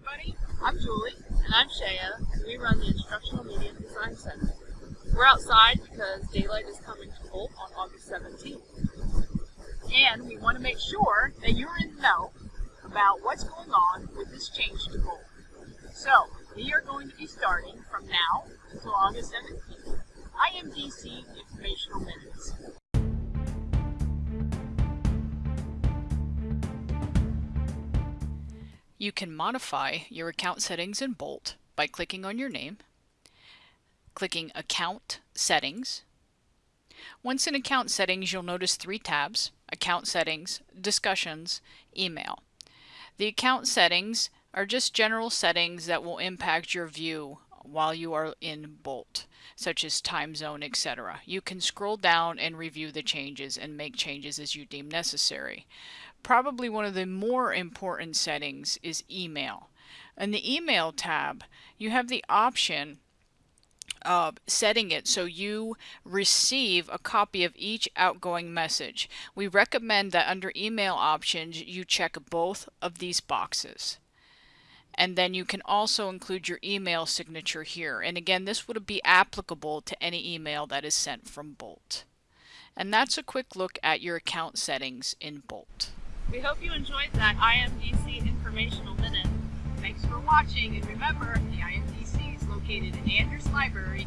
everybody. I'm Julie. And I'm Shaya. And we run the Instructional Media Design Center. We're outside because daylight is coming to Bolt on August 17th. And we want to make sure that you're in the know about what's going on with this change to Bolt. So, we are going to be starting from now until August 17th. IMDC Informational Minutes. You can modify your account settings in Bolt by clicking on your name, clicking Account Settings. Once in Account Settings, you'll notice three tabs, Account Settings, Discussions, Email. The account settings are just general settings that will impact your view while you are in Bolt, such as time zone, etc. You can scroll down and review the changes and make changes as you deem necessary. Probably one of the more important settings is email. In the email tab, you have the option uh, setting it so you receive a copy of each outgoing message. We recommend that under email options you check both of these boxes. And then you can also include your email signature here. And again, this would be applicable to any email that is sent from Bolt. And that's a quick look at your account settings in Bolt. We hope you enjoyed that IMDC informational minute. Thanks for watching, and remember, the IMDC is located in Andrews Library,